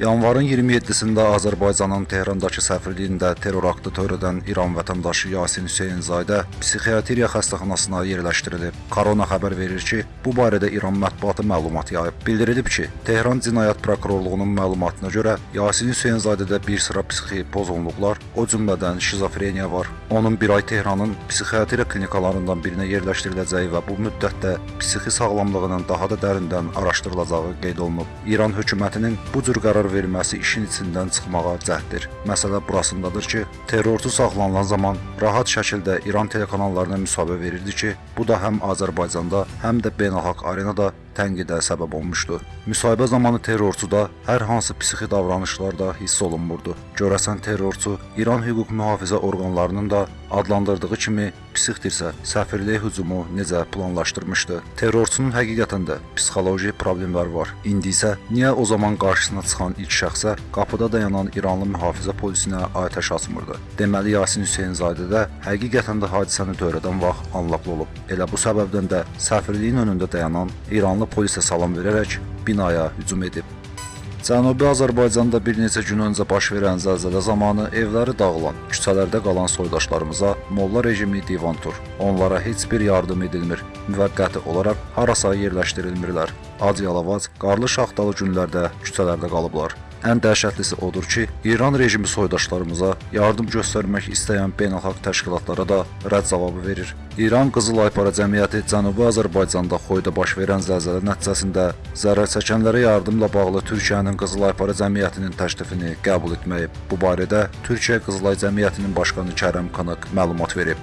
Yanvarın 27-sində Azərbaycanın Tehrandakı səfirliyində terror aktı törədən İran vətəndaşı Yasin Hüseynzadə psixiatriya xəstəxanasına yerləşdirilib. Korona xəbər verir ki, bu barədə İran mətbuatı məlumat yayıb. Bildirilib ki, Tehran Cinayət Prokurorluğunun məlumatına görə Yasin Hüseynzadədə bir sıra psixi pozğunluqlar, o cümlədən şizofreniya var. Onun bir ay Tehranın psixiatriya klinikalarından birinə yerləşdiriləcəyi və bu müddətdə psixi sağlamlığının daha da dərindən araşdırılacağı qeyd olunub. İran hökumətinin bu cür qərar verməsi işin içindən çıxmağa cəhddir. Məsələ burasındadır ki, terrorçu saxlanılan zaman rahat şəkildə İran telekanallarına müsahibə verirdi ki, bu da həm Azərbaycanda, həm də beynəlxalq arenada tənqidə səbəb olmuşdu. Müsahibə zamanı terrorçuda hər hansı psixi davranışlar da hiss olunmurdu. Görəsən terrorçu İran hüquq mühafizə orqanlarının da adlandırdığı kimi psixdirsə, səfirlik hücumu necə planlaşdırmışdı? Terrorçunun həqiqətən də psixoloji problemlər var. İndi isə niyə o zaman qarşısına çıxan ilk şəxsə qapıda dayanan İranlı mühafizə polisinə atəş açmırdı? Deməli Yasin Hüseynzadə də həqiqətən də hadisəni törədən vaxt anlaqlı olub. Elə bu səbəbdən də səfirliyin önündə dayanan İranlı polisə salam verərək binaya hücum edib. Cənubi Azərbaycanda bir neçə gün öncə baş verən zəlzələ zamanı evləri dağılan, küçələrdə qalan soydaşlarımıza molla rejimi divan tur. Onlara heç bir yardım edilmir. Müvəqqəti olaraq harasa yerləşdirilmirlər. Ac-yalavac, qarlı şaxtalı günlərdə küçələrdə qalıblar. Ən dəhşətlisi odur ki, İran rejimi soydaşlarımıza yardım göstərmək istəyən beynəlxalq təşkilatlara da rədd cavabı verir. İran Qızıl Aypara Cəmiyyəti Cənubi Azərbaycanda Xoyda baş verən zəlzələ nəticəsində zərər çəkənlərə yardımla bağlı Türkiyənin Qızıl Aypara Cəmiyyətinin təklifini qəbul etməyib. Bu barədə Türkiyə Qızılay Cəmiyyətinin başqanı Kərəm Kanık məlumat verib.